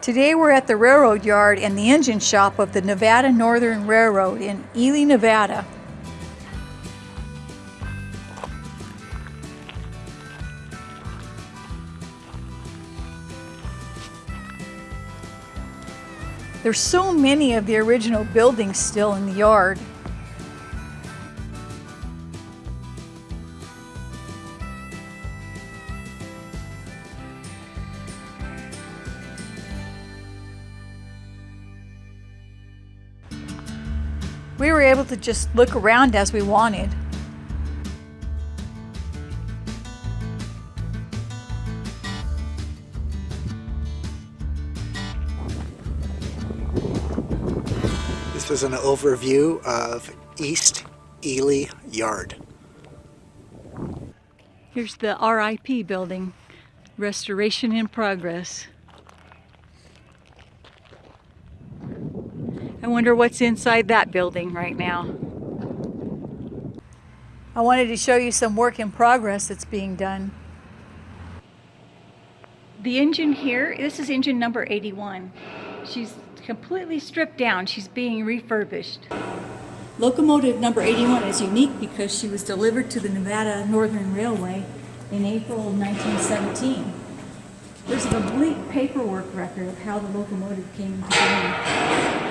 Today we're at the railroad yard and the engine shop of the Nevada Northern Railroad in Ely, Nevada. There's so many of the original buildings still in the yard. We were able to just look around as we wanted. This is an overview of East Ely Yard. Here's the RIP building, restoration in progress. I wonder what's inside that building right now. I wanted to show you some work in progress that's being done. The engine here, this is engine number 81. She's completely stripped down. She's being refurbished. Locomotive number 81 is unique because she was delivered to the Nevada Northern Railway in April 1917. There's a complete paperwork record of how the locomotive came into being.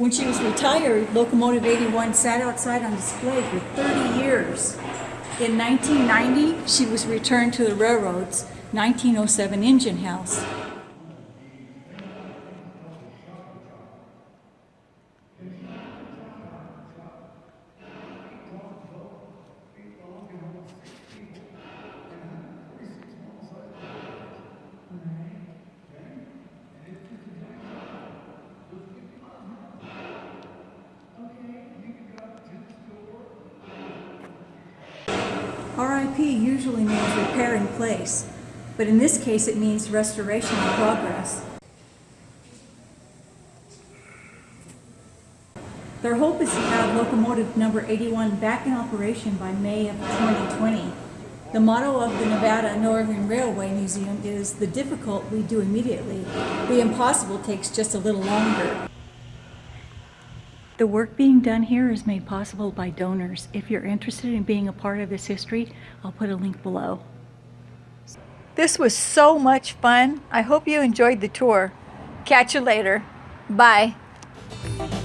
When she was retired, Locomotive 81 sat outside on display for 30 years. In 1990, she was returned to the railroad's 1907 engine house. RIP usually means repair in place, but in this case it means restoration in progress. Their hope is to have locomotive number 81 back in operation by May of 2020. The motto of the Nevada Northern Railway Museum is, the difficult we do immediately, the impossible takes just a little longer. The work being done here is made possible by donors. If you're interested in being a part of this history, I'll put a link below. This was so much fun. I hope you enjoyed the tour. Catch you later. Bye. Oh,